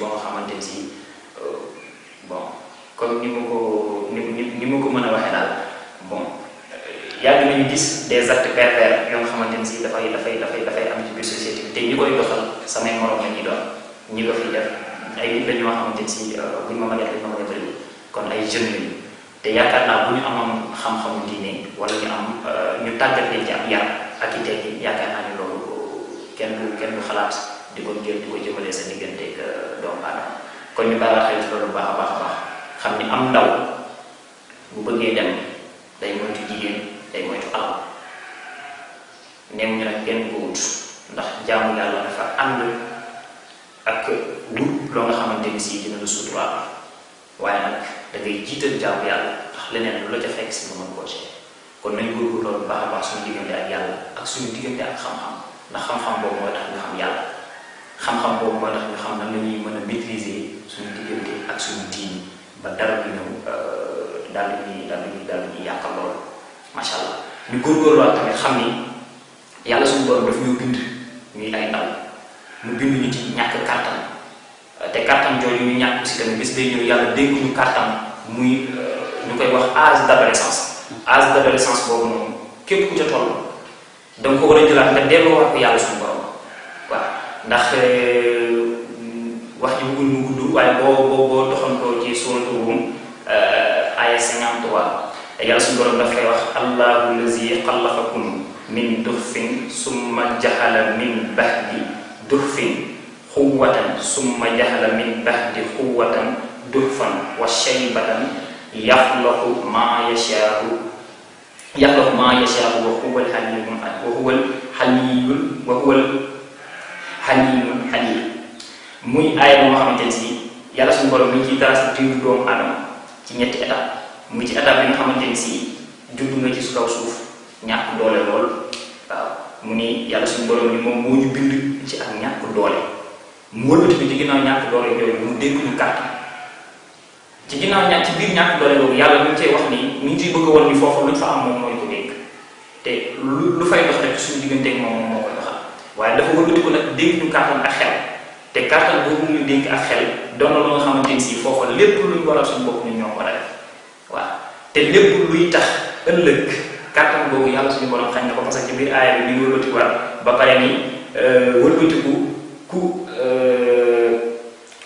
ba nga xamante ni si bon. Comme ni ma ni ma ko mën a bon. Yàgg nañu gis des actes pervers yoo nga xamante ni si dafay dafay dafay dafay am ci biir te ñi koy doxal samay morom la doon ñi ko def. Ay nit buñ ma ma kon ay te yaakaar naa bu ñu amoon xam-xamu diine wala ñu am ñu tàggat ci ab yar ak i tey yaakaar naa ni loolu kenn du kenn du xalaat di ko jël ko jëmale sa digganteeg doomu aadama kon ñu bàyyi xel ci loolu baax baax baax xam ni am ndaw bu bëggee dem day moytu jigéen day moytu alal neew ñu nag kenn ko wut ndax jaamu yàlla dafa ànd ak wut loo nga xamante ni si dina la suturaal waaye nag da ngay jiital jaamu yàlla ndax leneen lu la ca fekk si nga koo ci kon nañ góorgóorlu loolu baax baax suñu diggante ak yàlla ak suñu diggante ak xam-xam ndax xam-xam boobu mooy tax ñu xam yàlla xam-xam boobu mooy tax ñu xam nan la ñuy mën a maîtriser suñu diggante ak suñu diin ba dara du ñëw daal di ñuy daal di daal di yàqal loolu macha allah. Ñu góorgóorluwaat tamit xam ni yàlla suñu borom daf ñoo bind ñuy ay ndaw. Mu bind ñu ci ñàkk kàttan. Te kàttan jooju ñu ñàkk si tamit bis day ñëw yàlla dénk ñu kàttan muy ñu koy wax âge d'adolescence. Âge d'adolescence boobu noonu képp ku ca toll da nga ko war a jëlaat nga delloowaat ko yàlla suñu borom ndax wax ji bëggul mu gudd waaye boo boo boo doxantoo ci suuratu Rum aya 53 yàlla suñu borom daf koy wax allahu lazi xalaqakum min duxfin summa jaxala min baxdi duxfin xuwatan summa jaxala min baxdi xuwatan duxfan wa shaybatan yaxlaqu ma yashaau yaxlaqu ma yashaau wa huwa alxalimu wa huwa alxaliyul wa huwa alxalimul xalim muy bu nga xamante ne si yàlla suñu borom mi ciy trace diiru doomu aadama ci ñetti étape muy ci étape bi nga xamante ni si nga ci kaw suuf ñàkk doole lool waaw mu ni yàlla suñu borom ni moom moo ñu bind ci ak ñàkk doole mu wëlbati bi ci ginnaaw ñàkk doole yooyu mu dénk ñu kàttan ci ginnaaw ñàkk ci biir ñàkk doole boobu yàlla mi cee wax ni mi ciy bëgg a woon ni foofu luñ fa am moom mooy ko dénk te lu lu fay dox rek suñu digganteeg moom moo koy doxal waaye dafa wëlbati ko nag dénk ñu kàttan ak xel. Te kàttan boobu ñu dénk ak xel doon na lu nga xamante ni si foofa lépp luñ waral suñu bopp ñun ñoo ko war a def. Waaw. Te lépp luy tax ëllëg kàttan boobu yàlla suñu borom xañ na ko parce que ci aaya bi ñu wëlbati war ba pare ni wëlbatiku ku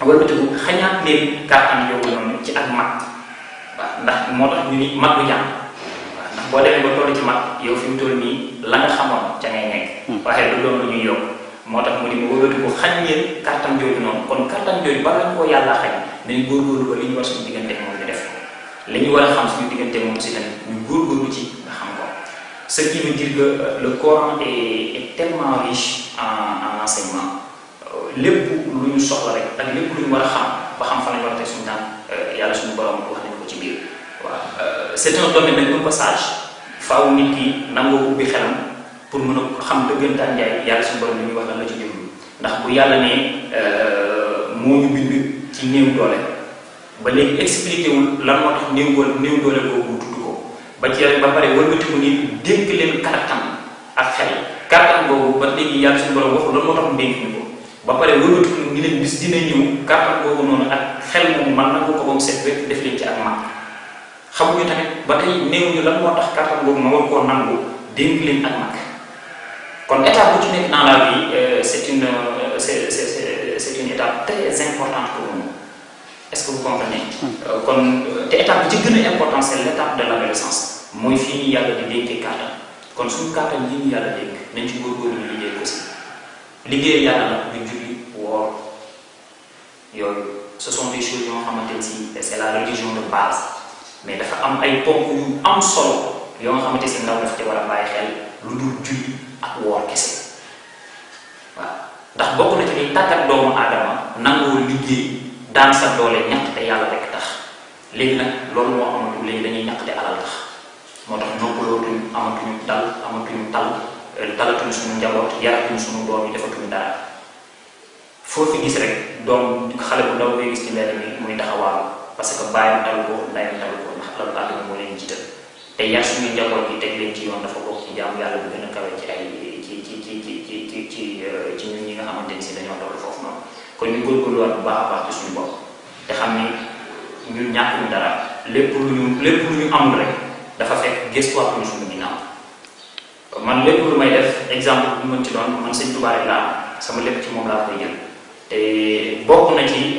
wëlbatiku xañaat leen kàttan yooyu noonu ci ak mag. Waaw. Ndax moo tax ñu ni mag du jàng boo demee ba toll ci mag yow fi mu toll nii la nga xamoon ca ngay nekk. Waaye du doon lu ñuy yokk. Moo tax mu ni ma wëlbatiku xañ leen kàttan jooju noonu. Kon kàttan jooju bala ñu koo yàlla xañ nañ góorgóorlu ba li ñu war suñu diggante moom ñu def. Li ñu war a xam suñu diggante moom si tamit ñu góorgóorlu ci nga xam ko. Ce qui veut dire que le Coran est est tellement riche en en enseignement. Lépp lu ñu soxla rek ak lépp lu ñu war a xam ba xam fan la ñu war a teg suñu tànk yàlla suñu borom wax nañu ko ci biir. Waaw c'est un domaine nag un passage faaw nit ki nangoo ubbi xelam pour mën a xam dëggantaan njaay yàlla suñu borom ñuy wax la ci jublu. ndax bu yàlla ne moo ñu bind ci néew doole ba léegi expliqué wul lan moo tax néew doole néew doole boobu tudd ko. ba ci ba pare wëlbatiku ni dénk leen kàttan ak xel. kàttan boobu ba léegi yàlla suñu borom waxul lan moo tax dénk ñu ko. ba pare wëlbatiku ni leen bis dina ñëw kàttan boobu noonu ak xel moom man nangu ko ba mu set def leen ci ak mag xamuñu tamit ba tey néew ñu lan moo tax kàttan boobu ma war koo nangu dénk leen ak mag. Kon étape bu ci nekk dans la vie c'est une c'est c'est c'est une étape très importante pour nous. Est-ce que vous comprenez? Kon te étape bi ci gën a important c'est l'étape de l'adolescence. Mooy fii ñu yàlla di dénkee kàttan. Kon suñu kàttan yi ñu yàlla dénk nañ ci góorgóorlu ñu liggéey ko si. Liggéey yàlla nag du julli woor yooyu. Ce sont des choses yoo xamante ni c'est la religion de base mais dafa am ay ponk yu am solo yoo nga xamante si ndaw dafa ci war a xel lu dul julli ak woor kese. Waaw ndax bokk na ci liy tàggat doomu aadama nangoo liggéey daan sa doole ñàkk te yàlla rek tax. Léegi nag loolu moo amatul léegi dañuy ñàkk te alal tax. Moo tax noppalootuñ amatuñu dal amatuñu tal talatuñu suñu njaboot yaratuñu suñu doom yi defatuñu dara. Foo fi gis rek doom xale bu ndaw ngay gis ci mbedd mi muy taxawaalu parce que bàyyam talu ko ndayam talu alalu àdduna moo leen jiital. Te yar suñu njaboot bi teg leen ci yoon dafa bokk ci jaamu yàlla bu gën a kawe ci ay ci ci ci ci ci ci ci ci ñun ñi nga xamante si dañoo toll foofu noonu. Kon ñu góorgóorluwaat bu baax a baax ci suñu bopp. Te xam ni ñun ñàkkuñu dara. Lépp lu ñu lépp lu ñu amul rek dafa fekk gëstuwaat ñu suñu ginnaaw. Man lépp lu may def exemple bu mën ci doon man sëñ Tuubaa laa sama lépp ci moom laa koy jël. Te bokk na ci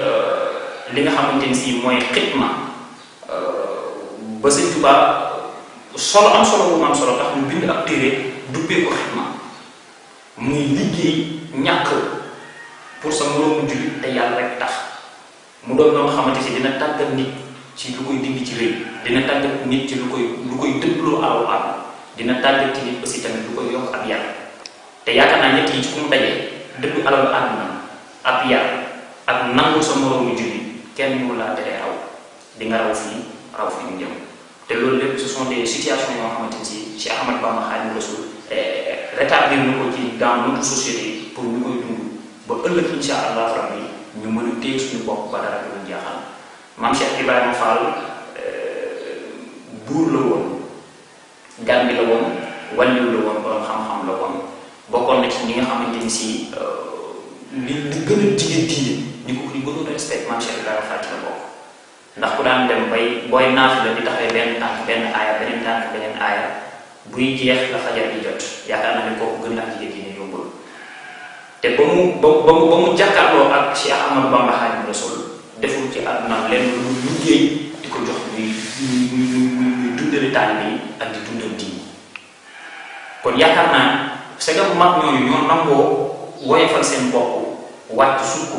li nga xamante si mooy ba sëñ Tuubaa solo am solo mu am solo tax mu bind ab téere duppee ko xitma muy liggéey ñàkk pour sa moroomu jullit te yàlla rek tax. Mu doon loo nga xamante si dina tàggat nit ci lu koy dindi ci rëy dina tàggat nit ci lu koy lu koy dëggloo alalu àll dina tàggat ci nit aussi tamit lu koy yokk ab yar. Te yaakaar naa ñett ci ku mu dajee dëgg alalu àdduna ab yar ak nangu sa moroomu jullit kenn ñu laa teree raw. Di nga raw fii raw fii ñu jëm te loolu lépp ce sont des situations yoo xamante ni si ci Ahmad Bamba Xaadimu Rasuul rétablir na ko ci dans notre société pour ñu koy dund ba ëllëg insha allah rabbi ñu mën a téye suñu bopp ba dara du jaaxal maam Cheikh Ibrahima Fall buur la woon gan bi la woon wàlliw la woon borom xam-xam la woon bokkoon na ci ñi nga xamante ni si li li gën a jigéen diine ñi ko ñu gënoon respect maam Cheikh Ibrahima Fall ci la bokk ndax ku daan dem bay booy naafi la di taxawee benn tànk benn aaya beneen tànk beneen aaya. Buy jeex la fajar di jot. Yaakaar naa ne kooku gën a jigéen diine yombul. Te ba mu ba mu ba mu jàkkaarloo ak Cheikh Ahmadou Bamba Xaadimu Rasuul deful ci àdduna lenn lu liggéey di ko jox muy muy muy muy dundali taalibe yi ak di dundal diine. Kon yaakaar naa segam mag ñooñu ñoo nangoo woyofal seen bopp wàcc sukk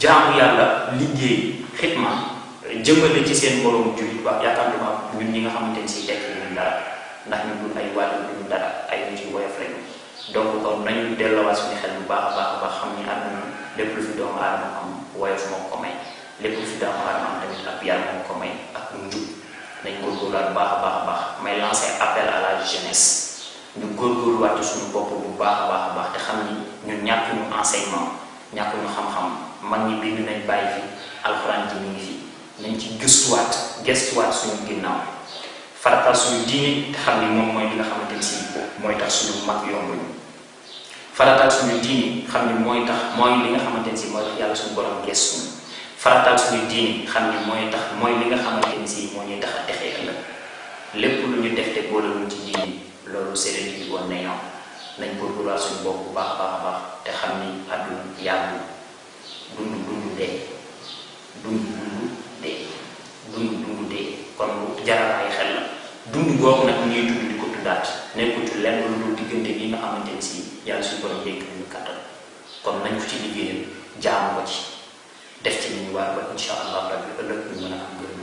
jaamu yàlla liggéey xitma jëmale ci seen borom jullit wax yaakaar naa ñun ñi nga xamante ni si tekki ñun dara ndax ñu dul ay wàllu duñu dara ay nit yu woyof lañu donc kon nañu delluwaat suñu xel bu baax baax a baax xam ni àdduna lépp lu fi doomu aadama am woyof moo ko may lépp lu fi doomu aadama am tamit ab yar moo ko may ak njub nañ bu baax a baax a baax may lancer appel à la jeunesse ñu góorgóorluwaat suñu bopp bu baax baax a baax te xam ni ñun ñàkkuñu enseignement ñàkkuñu xam-xam mag ñi bind nañ bàyyi fi alxuraan ji mi ngi fi nañ ci gëstuwaat gëstuwaat suñu ginnaaw faratal suñu diine te xam ni moom mooy li nga xamante ni si mooy tax suñu mag yombuñu faratal suñu diine xam ni mooy tax mooy li nga xamante ni si mooy tax yàlla suñu borom gëstu faratal suñu diine xam ni mooy tax mooy li nga xamante ni si moo ñuy tax a texee ëllëg lépp lu ñu def te boolewuñ ci diine loolu séeréer yi woon nañoo nañ góorgóorluwaat suñu bopp bu baax baax baax te xam ni àdduna yàggu dund dund dee. Dund dund dund dee kon lu jaral ay xel la dund googu nag ñuy dund di ko dundaat nekkul ci lenn lu dul diggante yi nga xamante ni si yàlla suñu borom dégg nañu kàttan kon nañ ko ci liggéeyal jaamu ko ci def ci ñu war ba insha allah rabbi ëllëg ñu mën a am gërëm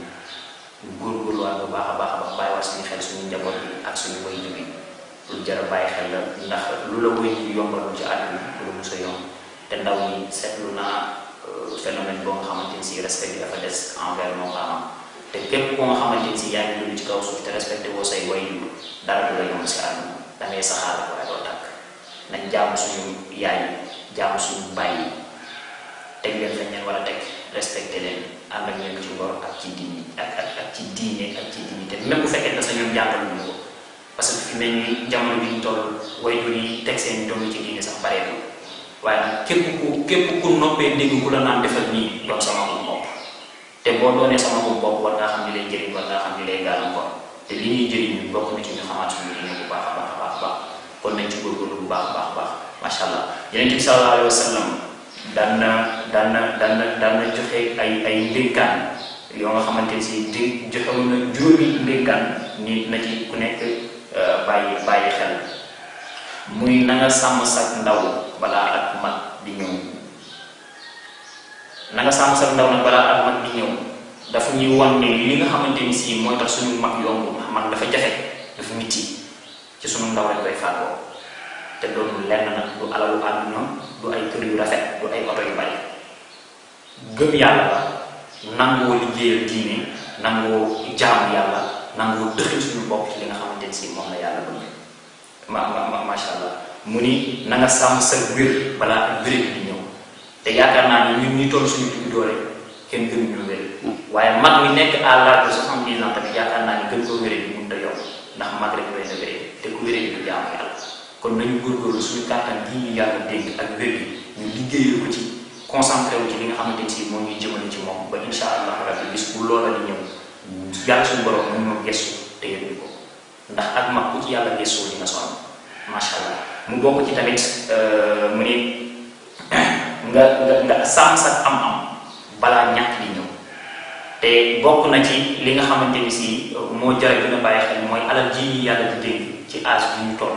ñu góorgóorluwaat bu baax a baax a baax bàyyiwaat suñu xel suñu njaboot bi ak suñu way bi lu jar a bàyyi xel la ndax lu la way ji yombaloon ci àdduna lu la mos a yomb te ndaw ñi phénomène nga respect bi dafa des envers nos parents te képp koo nga xamante ni si yaa ngi dund ci kaw suuf te respecté woo say way dara du la yomb si àdduna da ngay saxaar waaye doo tàkk nañ jaamu suñu yaay jaamu suñu bàyyi teg leen fañ leen war a teg respecté leen ànd ak ñoom ci ngor ak ci diine ak ak ak ci diine ak ci diine te même bu fekkee ne sa ñoom jàngal ñu ko parce que fi mel ni jamono bi ñu toll waajur yi teg seen doom ci diine sax bareetul waaye nag képp ku képp ku noppee dégg ku la naan defal nii doon sama ko te boo doonee sama ko bopp war ngaa xam ni lay jëriñ war ngaa xam ni lay gàllankoor te li ñuy jëriñ ñu bokk na ci ñu xamaat suñu diine bu baax baax baax baax kon nañ ci góorgóorlu bu baax baax baax macha allah. Yonent bi sallallahu alayhi wa sallam daan na daan na daan na daan na joxe ay ay ndénkaan yoo nga xamante ni si di joxewoon na juróomi ndénkaan ni na ci ku nekk bàyyi bàyyi xel muy na nga sàmm sa ndaw balaa ak mag di ñëw na nga sàmm sa ndaw nag balaa ak mag di ñëw dafa ñuy wan ne li nga xamante ni si mooy tax suñu mag yomb mag dafa jafe dafa mitti ci suñu ndaw rek koy fàggoo te doonul lenn nag du alalu àdduna du ay kër yu rafet du ay oto yu bari gëm yàlla la nangoo liggéeyal diine nangoo jaamu yàlla nangoo dëxal suñu bopp ci li nga xamante ni si moom la yàlla bëgg ma ma macha allah mu ni na nga sàmm sa wér balaa ak wér di te yaakaar naa ni ñun ñi toll suñu digg doole kenn gënu ñu wér waaye mag mi nekk à l'âge de soixante-dix ans tamit yaakaar naa ni gën koo wéree bi mënut a yomb ndax mag rek doy na wéree te ku bi du jaamu yàlla kon nañu góorgóorlu suñu kàttan gi ñu yàlla dégg ak wér gi ñu liggéeyal ko ci concentré wu ci li nga xamante ni moo ñuy jëmale ci moom ba insha allah rabbi bis bu loola di ñëw yàlla suñu borom mu ñoo gestu te yëg ko ndax ak mag ku ci yàlla gestoo di nga sonn macha allah mu bokk ci tamit mu ne nga nga nga sàmm sa am-am balaa ñàkk di ñëw. Te bokk na ci li nga xamante ni si moo jar bàyyi xel mooy alal ji ñi yàlla di dénk ci âge bi ñu toll.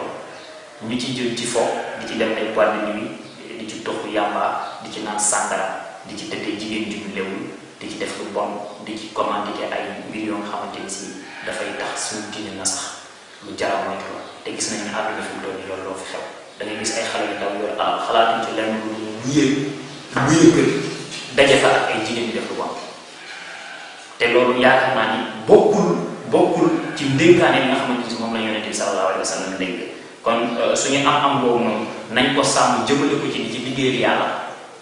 Ñu ci jël ci fo di ci dem ay boîte de nuit di ci tox yàmba di ci naan sàngara di ci tëddee jigéen ju ñu lewul di ci def lu bon di ci commandité ay mbir yoo nga xamante ni si dafay tax suñu diine na sax lu jara moytu la te gis nañu ne àdduna fi mu nii loolu loo fi xew. Da ngay gis ay xale yu ndaw yor xalaatuñ ci lenn luyee luyee kër daje fa ak ay jigéen di def lu bon te loolu yaakaar naa ni bokkul bokkul ci ndénkaane yi kon suñu am-am boobu noonu nañ ko sàmm jëmale ko ci di ci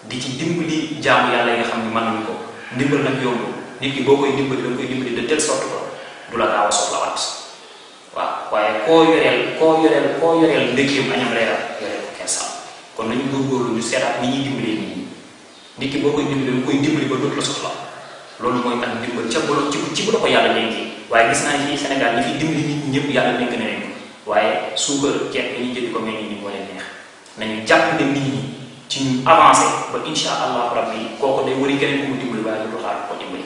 di ci dimbali jaamu yàlla yi nga xam ne ko ndimbal nag yomb nit ki boo koy dimbali da nga koy dimbali de telle sorte que du la yoreel ko kenn sax kon nañu góorgóorlu ñu seetaat ni ñi nit ki boo koy dimbali nga koy dimbali ba dootu la soxla. Loolu mooy tax dimbal ca bu ci ci bu la ko yàlla dénkee waaye gis naa ci Sénégal ñi fi dimbali nit ñi ñëpp yàlla dénk na leen waaye suukar ceeb bi ñu ko mel ni moo leen neex. Nañu jàpp ne nit ñi ci ñu avancé ba insha allah rabbi kooku day wari keneen ku mu dimbali waaye du xaar ko dimbali.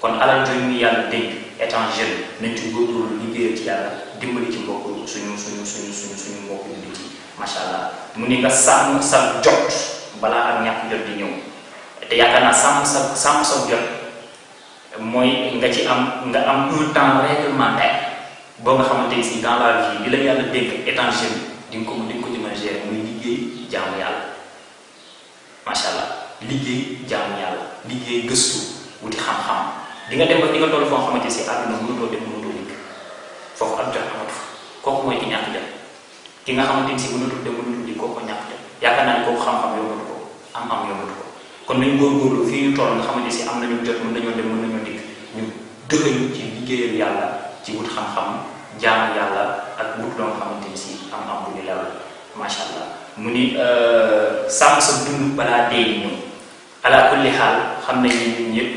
Kon alal jooju ñu yàlla dénk étant jeune nañ ci góorgóorlu liggéeyal ci yàlla dimbali ci mbokk suñu suñu suñu suñu suñu mbokk yu ci macha allah mu ni nga sàmm sa jot balaa ak ñàkk jot di ñëw te yaakaar naa sàmm sa sàmm sa jot mooy nga ci am nga am un temps réglementaire boo nga xamante ni dans la vie bi la yàlla dénk étant jeune di ko di ko ci mën gérer muy liggéey jaamu yàlla macha allah liggéey jaamu yàlla liggéey gëstu wuti xam-xam di nga dem ba di nga toll foo xamante si àdduna mënutoo dem mënutoo dikk foofu ak jot amatu kooku mooy ki nga xamante ni si mënatul dem mënatul dikk kooku ñàkk dem yaakaar naa ne kooku xam-xam yombatu ko am-am yombatu ko kon nañu góorgóorlu fii ñu toll nga xamante si am nañu jot mën nañoo dem mën nañoo dikk ñu dëxëñu ci liggéeyal yàlla ci wut xam-xam jaamu yàlla ak wut loo xamante ni si am-am bu ñu lew macha allah mu ni sàmm sa dund balaa dee ñëw ala kulli xaal xam nañ ni ñun ñëpp